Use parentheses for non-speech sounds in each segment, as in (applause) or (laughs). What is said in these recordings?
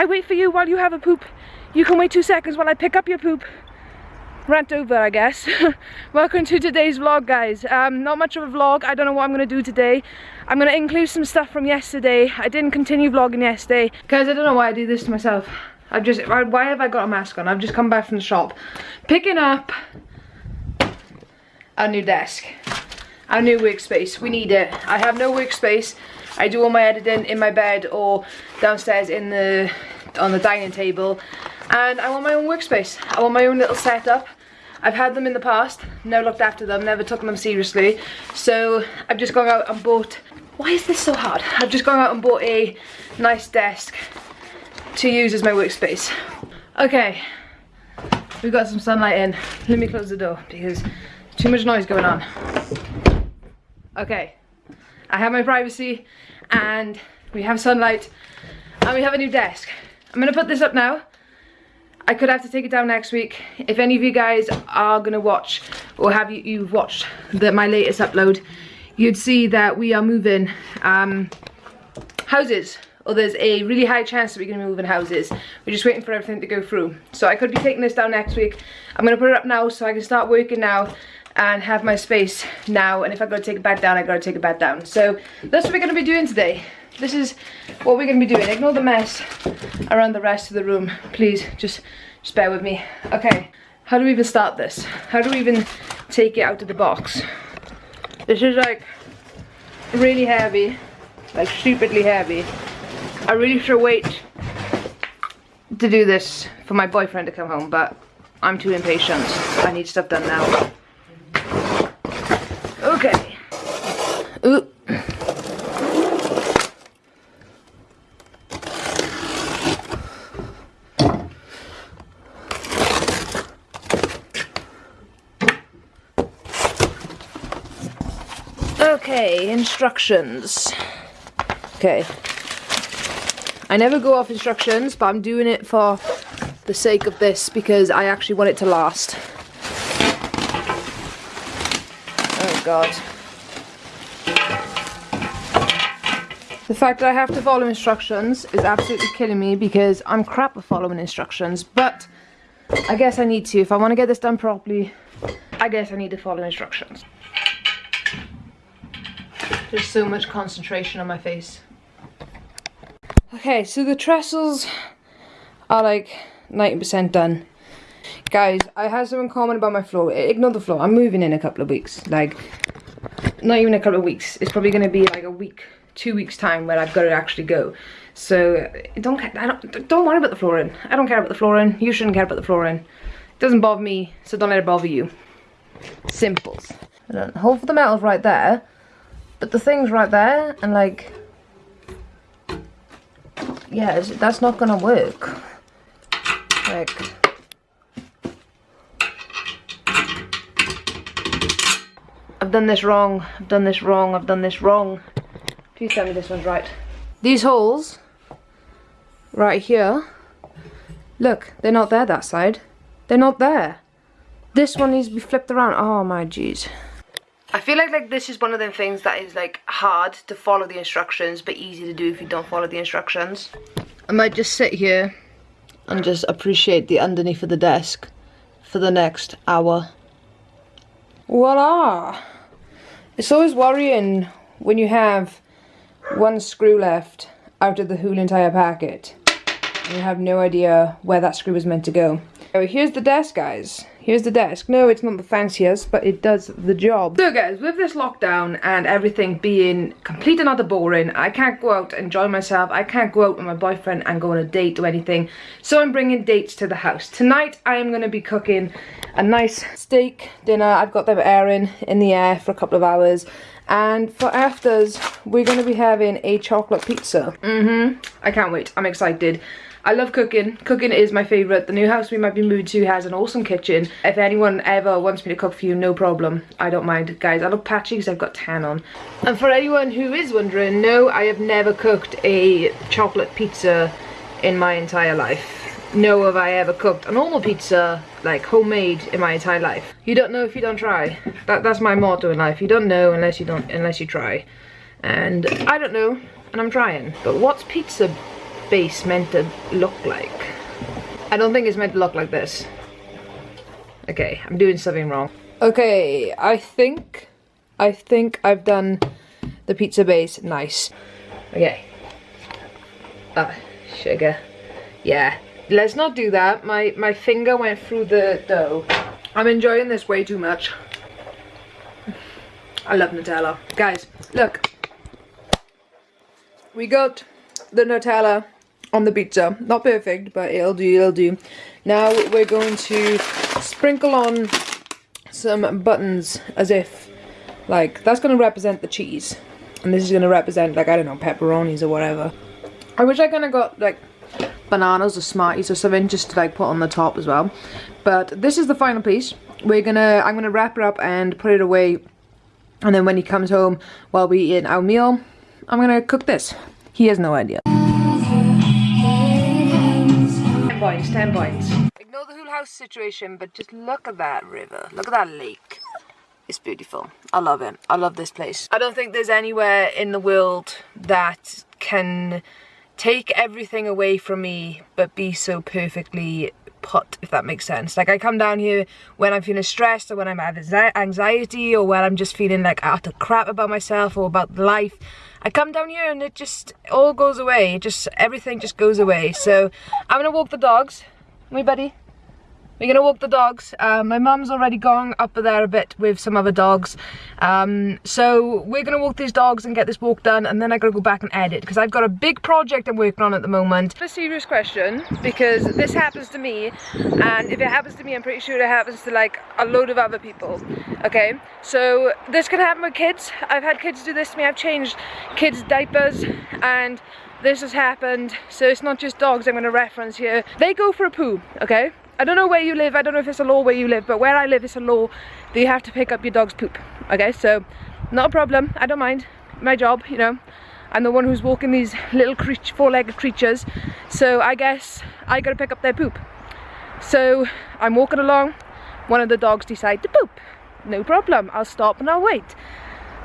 I wait for you while you have a poop. You can wait two seconds while I pick up your poop. Rant over, I guess. (laughs) Welcome to today's vlog, guys. Um, not much of a vlog. I don't know what I'm going to do today. I'm going to include some stuff from yesterday. I didn't continue vlogging yesterday. Guys, I don't know why I do this to myself. I've just, why have I got a mask on? I've just come back from the shop. Picking up a new desk. A new workspace. We need it. I have no workspace. I do all my editing in my bed or downstairs in the on the dining table and I want my own workspace. I want my own little setup. I've had them in the past, never looked after them, never took them seriously. So I've just gone out and bought, why is this so hard? I've just gone out and bought a nice desk to use as my workspace. Okay, we've got some sunlight in. Let me close the door because too much noise going on. Okay, I have my privacy and we have sunlight and we have a new desk. I'm gonna put this up now. I could have to take it down next week. If any of you guys are gonna watch or have you you've watched the, my latest upload, you'd see that we are moving um, houses or there's a really high chance that we're gonna move in houses. We're just waiting for everything to go through. So I could be taking this down next week. I'm gonna put it up now so I can start working now and have my space now and if I gotta take it back down I gotta take it back down. So that's what we're gonna be doing today. This is what we're gonna be doing. Ignore the mess around the rest of the room. Please just just bear with me. Okay how do we even start this? How do we even take it out of the box? This is like really heavy like stupidly heavy. I really should wait to do this for my boyfriend to come home but I'm too impatient. I need stuff done now Okay. Ooh. Okay, instructions. Okay. I never go off instructions, but I'm doing it for the sake of this because I actually want it to last. Oh god. The fact that I have to follow instructions is absolutely killing me because I'm crap at following instructions, but I guess I need to. If I want to get this done properly, I guess I need to follow instructions. There's so much concentration on my face. Okay, so the trestles are like 90% done. Guys, I had something common about my floor. Ignore the floor. I'm moving in a couple of weeks. Like, not even a couple of weeks. It's probably going to be like a week, two weeks time where I've got to actually go. So, don't I don't, don't worry about the flooring. I don't care about the flooring. You shouldn't care about the flooring. It doesn't bother me, so don't let it bother you. Simples. Hold for the metal's right there, but the thing's right there, and like, yeah, that's not gonna work. Like, I've done this wrong, I've done this wrong, I've done this wrong. Please tell me this one's right. These holes, right here, look, they're not there that side. They're not there. This one needs to be flipped around. Oh my jeez. I feel like like this is one of them things that is like hard to follow the instructions but easy to do if you don't follow the instructions. I might just sit here and just appreciate the underneath of the desk for the next hour. Voila! It's always worrying when you have one screw left out of the whole entire packet. And you have no idea where that screw was meant to go. So here's the desk, guys. Here's the desk. No, it's not the fanciest, but it does the job. So guys, with this lockdown and everything being complete and utter boring, I can't go out and enjoy myself. I can't go out with my boyfriend and go on a date or anything. So I'm bringing dates to the house. Tonight, I am going to be cooking a nice steak dinner. I've got them airing in the air for a couple of hours. And for afters, we're going to be having a chocolate pizza. Mm-hmm. I can't wait. I'm excited. I love cooking. Cooking is my favourite. The new house we might be moving to has an awesome kitchen. If anyone ever wants me to cook for you, no problem. I don't mind. Guys, I look patchy because I've got tan on. And for anyone who is wondering, no, I have never cooked a chocolate pizza in my entire life. No have I ever cooked a normal pizza, like homemade, in my entire life. You don't know if you don't try. That, that's my motto in life. You don't know unless you don't unless you try. And I don't know, and I'm trying. But what's pizza base meant to look like? I don't think it's meant to look like this. Okay, I'm doing something wrong. Okay, I think, I think I've done the pizza base nice. Okay. Ah, sugar. Yeah. Let's not do that. My, my finger went through the dough. I'm enjoying this way too much. I love Nutella. Guys, look. We got the Nutella on the pizza. Not perfect, but it'll do, it'll do. Now we're going to sprinkle on some buttons as if, like, that's going to represent the cheese. And this is going to represent, like, I don't know, pepperonis or whatever. I wish I kind of got, like, bananas or Smarties or something just to, like, put on the top as well. But this is the final piece. We're gonna, I'm gonna wrap it up and put it away. And then when he comes home while we eat our meal, I'm gonna cook this. He has no idea. Points, 10 points. Ignore the whole house situation, but just look at that river. Look at that lake. It's beautiful. I love it. I love this place. I don't think there's anywhere in the world that can take everything away from me but be so perfectly put if that makes sense. Like I come down here when I'm feeling stressed or when I'm having anxiety or when I'm just feeling like utter crap about myself or about life. I come down here and it just all goes away. It just everything just goes away. So I'm gonna walk the dogs. Me buddy we're gonna walk the dogs. Uh, my mum's already gone up there a bit with some other dogs. Um, so we're gonna walk these dogs and get this walk done and then I gotta go back and edit because I've got a big project I'm working on at the moment. A serious question because this happens to me and if it happens to me I'm pretty sure it happens to like a load of other people. Okay, so this can happen with kids. I've had kids do this to me. I've changed kids' diapers and this has happened so it's not just dogs I'm going to reference here they go for a poo okay I don't know where you live, I don't know if it's a law where you live, but where I live it's a law that you have to pick up your dog's poop. Okay, so not a problem, I don't mind. My job, you know. I'm the one who's walking these little four-legged creatures, so I guess I gotta pick up their poop. So I'm walking along, one of the dogs decide to poop. No problem, I'll stop and I'll wait.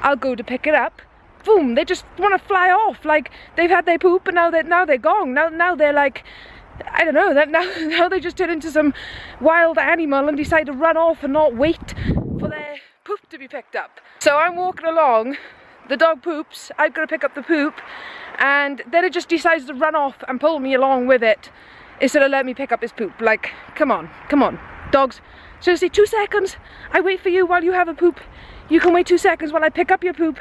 I'll go to pick it up, boom, they just want to fly off, like they've had their poop and now they're, now they're gone, now, now they're like I don't know, that now, (laughs) now they just turn into some wild animal and decide to run off and not wait for their poop to be picked up. So I'm walking along, the dog poops, I've got to pick up the poop, and then it just decides to run off and pull me along with it instead of let me pick up his poop. Like, come on, come on, dogs. Seriously, two seconds, I wait for you while you have a poop. You can wait two seconds while I pick up your poop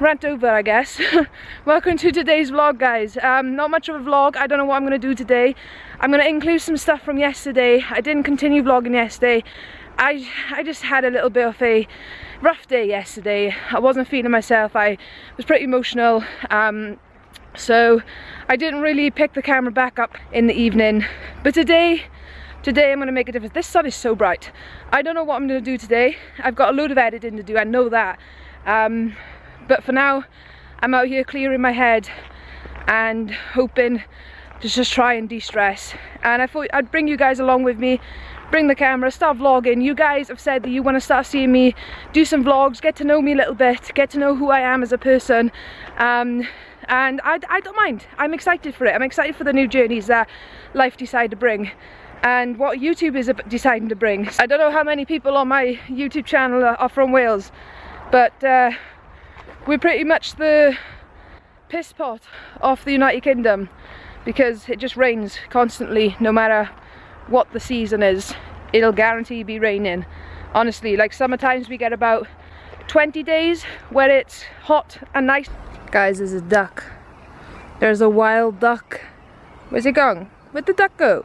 rant over I guess. (laughs) Welcome to today's vlog guys. Um, not much of a vlog. I don't know what I'm gonna do today. I'm gonna include some stuff from yesterday. I didn't continue vlogging yesterday. I I just had a little bit of a rough day yesterday. I wasn't feeling myself. I was pretty emotional. Um, so I didn't really pick the camera back up in the evening. But today today I'm gonna make a difference. This sun is so bright. I don't know what I'm gonna do today. I've got a load of editing to do. I know that. Um, but for now I'm out here clearing my head and hoping to just try and de-stress and I thought I'd bring you guys along with me bring the camera, start vlogging. You guys have said that you want to start seeing me do some vlogs, get to know me a little bit, get to know who I am as a person. Um, and I, I don't mind. I'm excited for it. I'm excited for the new journeys that life decided to bring and what YouTube is deciding to bring. I don't know how many people on my YouTube channel are, from Wales, but uh, we're pretty much the piss pot of the United Kingdom because it just rains constantly no matter what the season is. It'll guarantee be raining. Honestly like summer times we get about 20 days where it's hot and nice. Guys there's a duck. There's a wild duck. Where's it going? Where'd the duck go?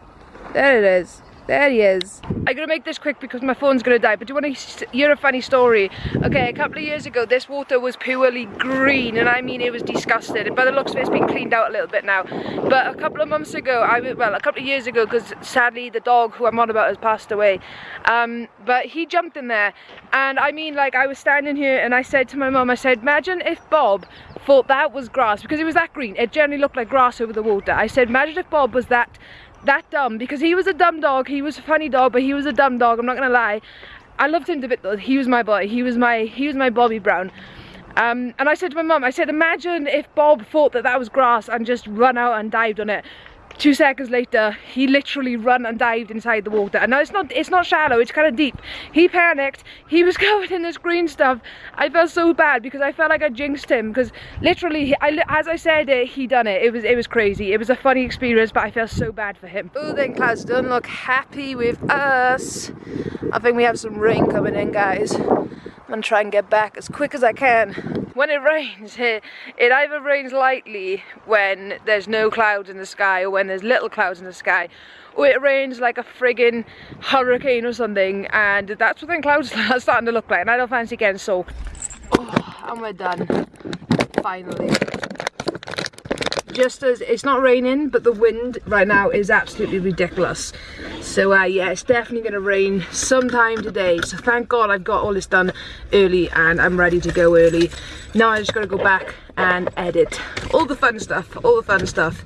There it is there he is. I'm gonna make this quick because my phone's gonna die, but do you wanna hear a funny story? Okay, a couple of years ago, this water was purely green, and I mean it was disgusting. But the looks like it's been cleaned out a little bit now. But a couple of months ago, I well, a couple of years ago, because sadly the dog who I'm on about has passed away. Um, but he jumped in there, and I mean, like, I was standing here and I said to my mum, I said, imagine if Bob thought that was grass, because it was that green. It generally looked like grass over the water. I said, imagine if Bob was that that dumb because he was a dumb dog he was a funny dog but he was a dumb dog I'm not gonna lie. I loved him to bit though he was my boy he was my he was my Bobby Brown. Um, and I said to my mum, I said, imagine if Bob thought that that was grass and just run out and dived on it two seconds later he literally run and dived inside the water. And now it's not it's not shallow it's kind of deep. He panicked. He was (laughs) covered in this green stuff. I felt so bad because i felt like i jinxed him because literally I, as i said it he done it. It was it was crazy. It was a funny experience but i felt so bad for him. Oh then clouds don't look happy with us. I think we have some rain coming in guys I'm gonna try and get back as quick as I can. When it rains, (laughs) it, it either rains lightly when there's no clouds in the sky or when there's little clouds in the sky or it rains like a friggin' hurricane or something and that's what the clouds (laughs) are starting to look like and I don't fancy getting soaked. Oh, and we're done. Finally just as it's not raining but the wind right now is absolutely ridiculous. So uh, yeah it's definitely gonna rain sometime today. So thank god I've got all this done early and I'm ready to go early. Now I just gotta go back and edit all the fun stuff all the fun stuff.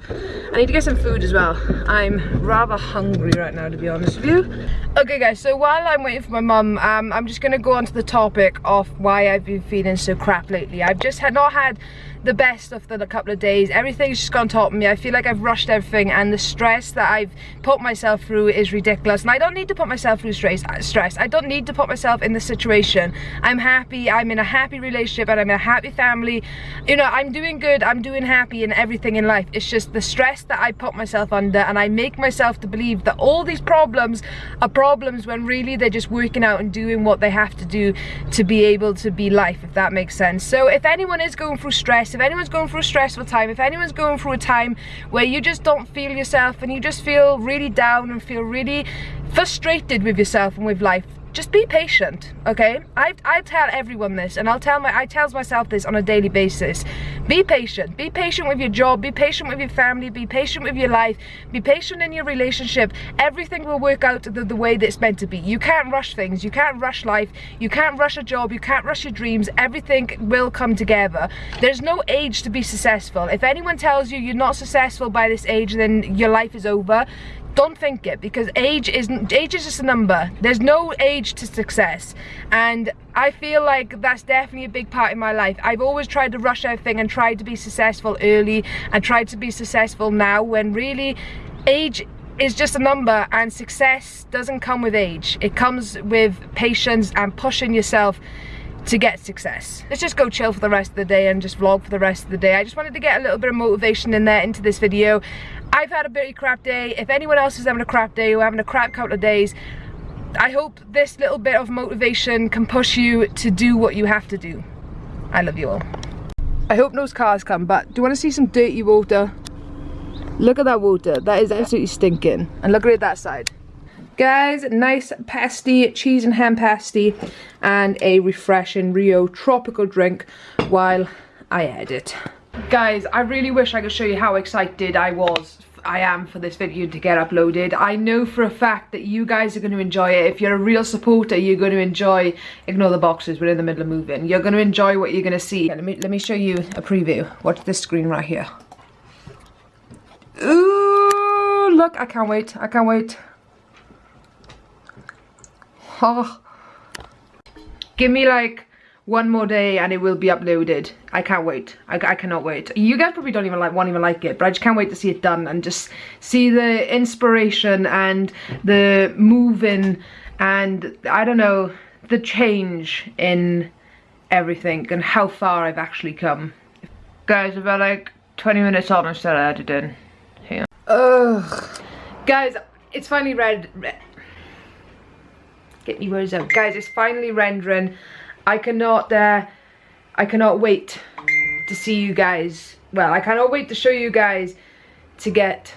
I need to get some food as well. I'm rather hungry right now to be honest with you. Okay guys so while I'm waiting for my mum um, I'm just gonna go on to the topic of why I've been feeling so crap lately. I've just had not had the best of the couple of days. Everything's just gone top of me. I feel like I've rushed everything and the stress that I've put myself through is ridiculous. And I don't need to put myself through stress. Uh, stress. I don't need to put myself in this situation. I'm happy. I'm in a happy relationship and I'm in a happy family. You know, I'm doing good. I'm doing happy in everything in life. It's just the stress that I put myself under and I make myself to believe that all these problems are problems when really they're just working out and doing what they have to do to be able to be life, if that makes sense. So if anyone is going through stress, if anyone's going through a stressful time, if anyone's going through a time where you just don't feel yourself and you just feel really down and feel really frustrated with yourself and with life, just be patient okay? I, I tell everyone this and I'll tell my I tell myself this on a daily basis. Be patient. Be patient with your job. Be patient with your family. Be patient with your life. Be patient in your relationship. Everything will work out the, the way that it's meant to be. You can't rush things. You can't rush life. You can't rush a job. You can't rush your dreams. Everything will come together. There's no age to be successful. If anyone tells you you're not successful by this age then your life is over don't think it because age isn't age is just a number. There's no age to success. And I feel like that's definitely a big part in my life. I've always tried to rush everything and tried to be successful early and tried to be successful now when really age is just a number and success doesn't come with age. It comes with patience and pushing yourself to get success. Let's just go chill for the rest of the day and just vlog for the rest of the day. I just wanted to get a little bit of motivation in there into this video I've had a very crap day. If anyone else is having a crap day or having a crap couple of days, I hope this little bit of motivation can push you to do what you have to do. I love you all. I hope those cars come, but do you want to see some dirty water? Look at that water. That is absolutely stinking. And look at it that side. Guys, nice pasty, cheese and ham pasty, and a refreshing Rio tropical drink while I edit. Guys, I really wish I could show you how excited I was I am for this video to get uploaded. I know for a fact that you guys are going to enjoy it. If you're a real supporter, you're going to enjoy, ignore the boxes, we're in the middle of moving. You're going to enjoy what you're going to see. Let me, let me show you a preview. Watch this screen right here. Ooh, look, I can't wait. I can't wait. Oh. Give me like one more day and it will be uploaded. I can't wait. I, I, cannot wait. You guys probably don't even like won't even like it but i just can't wait to see it done and just see the inspiration and the moving and i don't know the change in everything and how far i've actually come. Guys about like 20 minutes on instead of editing here. Ugh. Guys it's finally red, red. get me words out. Guys it's finally rendering I cannot, uh, I cannot wait to see you guys. Well, I cannot wait to show you guys to get,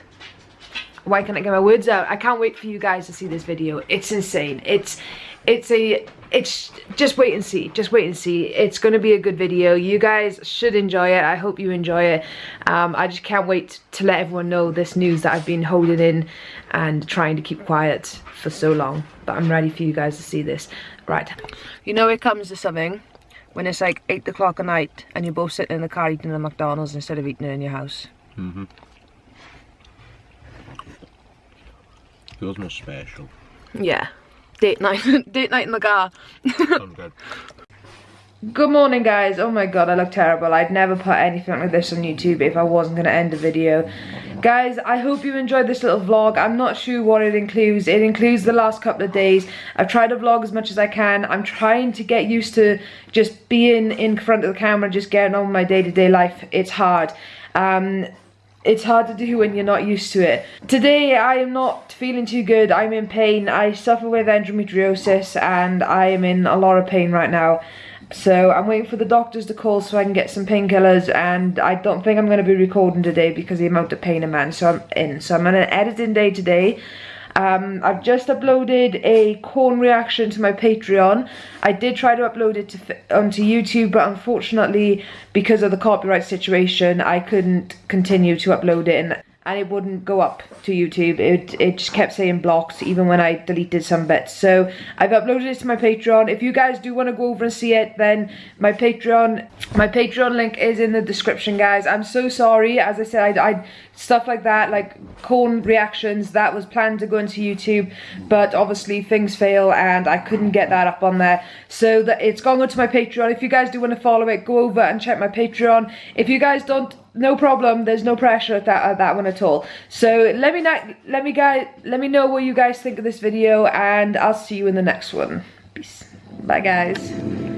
why can't I get my words out? I can't wait for you guys to see this video. It's insane. It's, it's a, it's, just wait and see. Just wait and see. It's going to be a good video. You guys should enjoy it. I hope you enjoy it. Um, I just can't wait to let everyone know this news that I've been holding in and trying to keep quiet for so long. But I'm ready for you guys to see this. Right. You know it comes to something when it's like 8 o'clock at night and you're both sitting in the car eating at McDonald's instead of eating it in your house. Mm-hmm. Feels more special. Yeah. Date night. (laughs) Date night in the car. Good Good morning guys. Oh my god, I look terrible. I'd never put anything like this on YouTube if I wasn't going to end the video. Guys, I hope you enjoyed this little vlog. I'm not sure what it includes. It includes the last couple of days. I've tried to vlog as much as I can. I'm trying to get used to just being in front of the camera, just getting on with my day-to-day -day life. It's hard. Um, it's hard to do when you're not used to it. Today I am not feeling too good, I'm in pain. I suffer with endometriosis and I am in a lot of pain right now. So I'm waiting for the doctors to call so I can get some painkillers and I don't think I'm going to be recording today because the amount of pain I'm in. So I'm in. So I'm on an editing day today. Um, I've just uploaded a Korn reaction to my Patreon. I did try to upload it to, onto YouTube, but unfortunately, because of the copyright situation, I couldn't continue to upload it. And and it wouldn't go up to YouTube. It, it just kept saying blocked even when I deleted some bits. So I've uploaded it to my Patreon. If you guys do want to go over and see it, then my Patreon my Patreon link is in the description, guys. I'm so sorry. As I said, I, I stuff like that, like Korn reactions, that was planned to go into YouTube, but obviously things fail and I couldn't get that up on there. So that it's gone onto my Patreon. If you guys do want to follow it, go over and check my Patreon. If you guys don't no problem there's no pressure at that at that one at all. So let me not let me guys let me know what you guys think of this video and i'll see you in the next one. Peace. Bye guys